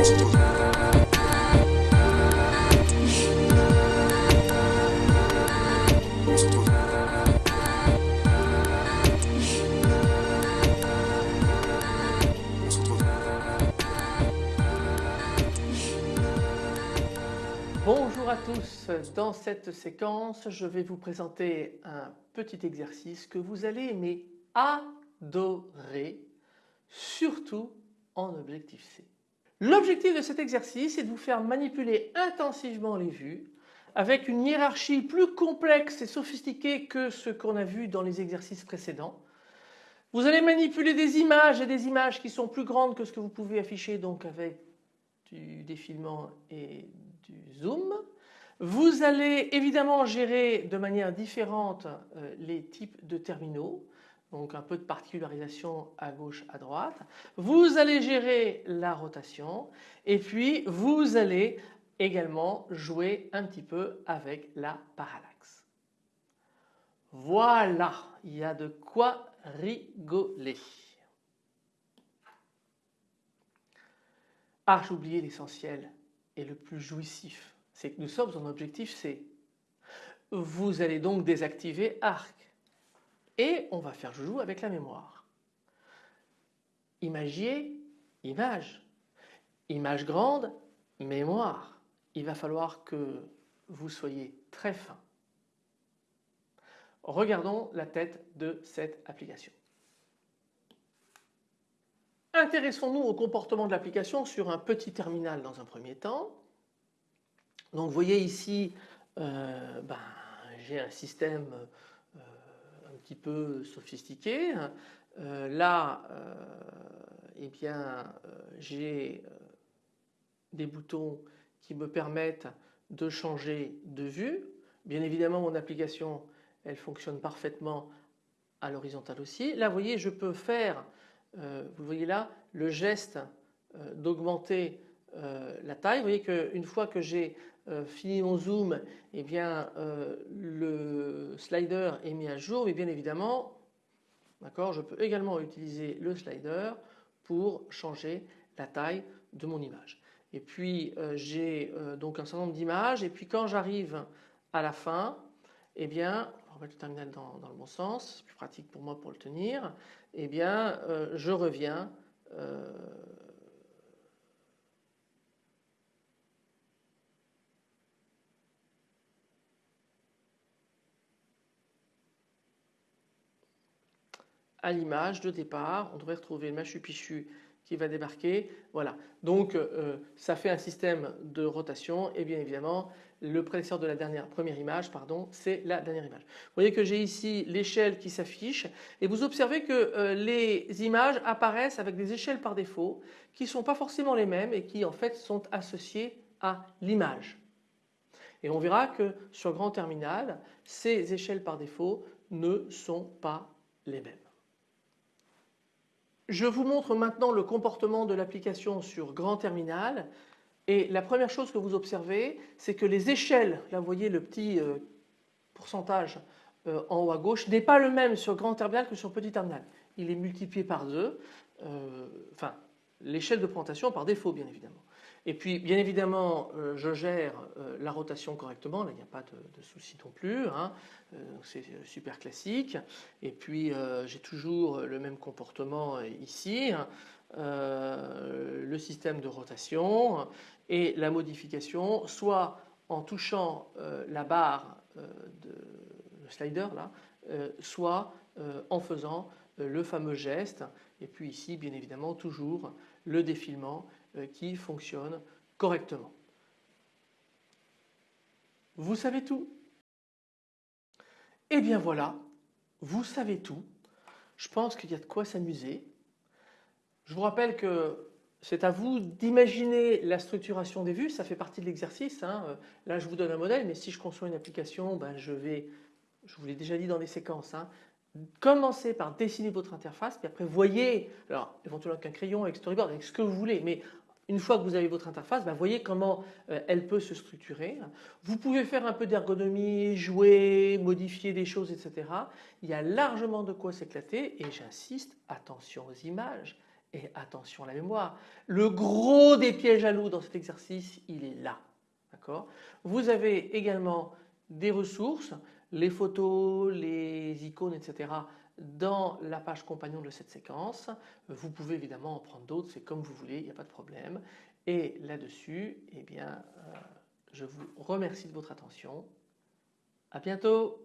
Bonjour à tous, dans cette séquence je vais vous présenter un petit exercice que vous allez aimer adorer, surtout en objectif C. L'objectif de cet exercice est de vous faire manipuler intensivement les vues avec une hiérarchie plus complexe et sophistiquée que ce qu'on a vu dans les exercices précédents. Vous allez manipuler des images et des images qui sont plus grandes que ce que vous pouvez afficher donc avec du défilement et du zoom. Vous allez évidemment gérer de manière différente euh, les types de terminaux donc un peu de particularisation à gauche, à droite. Vous allez gérer la rotation et puis vous allez également jouer un petit peu avec la parallaxe. Voilà, il y a de quoi rigoler. Ah, j'ai oublié l'essentiel et le plus jouissif, c'est que nous sommes en objectif C. Vous allez donc désactiver ARC et on va faire joujou avec la mémoire. Imagier, image. Image grande, mémoire. Il va falloir que vous soyez très fin. Regardons la tête de cette application. Intéressons-nous au comportement de l'application sur un petit terminal dans un premier temps. Donc vous voyez ici, euh, ben, j'ai un système petit peu sophistiqué. Euh, là, euh, eh bien, euh, j'ai des boutons qui me permettent de changer de vue. Bien évidemment, mon application, elle fonctionne parfaitement à l'horizontale aussi. Là, vous voyez, je peux faire, vous voyez là, le geste d'augmenter la taille. Vous voyez qu'une fois que j'ai euh, fini mon zoom, eh bien euh, le slider est mis à jour mais bien évidemment d'accord je peux également utiliser le slider pour changer la taille de mon image. Et puis euh, j'ai donc un certain nombre d'images et puis quand j'arrive à la fin et eh bien on va remettre le terminal dans, dans, le bon sens, c'est plus pratique pour moi pour le tenir, et eh bien je reviens à l'image de départ. On devrait retrouver le Machu Picchu qui va débarquer. Voilà. Donc euh, ça fait un système de rotation et bien évidemment le prédécesseur de la dernière première image pardon c'est la dernière image. Vous voyez que j'ai ici l'échelle qui s'affiche et vous observez que euh, les images apparaissent avec des échelles par défaut qui ne sont pas forcément les mêmes et qui en fait sont associées à l'image. Et on verra que sur grand terminal ces échelles par défaut ne sont pas les mêmes. Je vous montre maintenant le comportement de l'application sur grand terminal et la première chose que vous observez c'est que les échelles, là vous voyez le petit euh, pourcentage euh, en haut à gauche n'est pas le même sur grand terminal que sur petit terminal. Il est multiplié par deux, euh, enfin l'échelle de présentation par défaut bien évidemment. Et puis bien évidemment euh, je gère euh, la rotation correctement, là il n'y a pas de, souci non plus, hein. euh, c'est super classique. Et puis j'ai toujours le même comportement ici, hein. le système de rotation et la modification soit en touchant la barre de slider là, soit en faisant le fameux geste et puis ici bien évidemment toujours le défilement qui fonctionne correctement. Vous savez tout? Eh bien voilà, vous savez tout. Je pense qu'il y a de quoi s'amuser. Je vous rappelle que c'est à vous d'imaginer la structuration des vues, ça fait partie de l'exercice. Hein. Là je vous donne un modèle mais si je conçois une application, ben, je vais, je vous l'ai déjà dit dans des séquences, hein, commencez par dessiner votre interface puis après voyez, alors éventuellement avec un crayon, avec storyboard, avec ce que vous voulez, mais une fois que vous avez votre interface, ben voyez comment euh, elle peut se structurer. Vous pouvez faire un peu d'ergonomie, jouer, modifier des choses, etc. Il y a largement de quoi s'éclater et j'insiste, attention aux images Et attention à la mémoire, le gros des pièges à loup dans cet exercice, il est là. Vous avez également des ressources, les photos, les icônes, etc. dans la page compagnon de cette séquence. Vous pouvez évidemment en prendre d'autres, c'est comme vous voulez, il n'y a pas de problème. Et là-dessus, eh bien, euh, je vous remercie de votre attention. À bientôt